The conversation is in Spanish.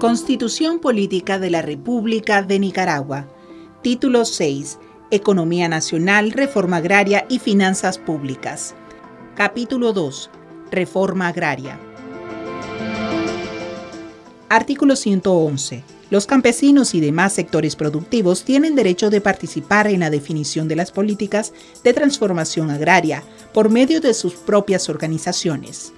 Constitución Política de la República de Nicaragua. Título 6. Economía Nacional, Reforma Agraria y Finanzas Públicas. Capítulo 2. Reforma Agraria. Artículo 111. Los campesinos y demás sectores productivos tienen derecho de participar en la definición de las políticas de transformación agraria por medio de sus propias organizaciones.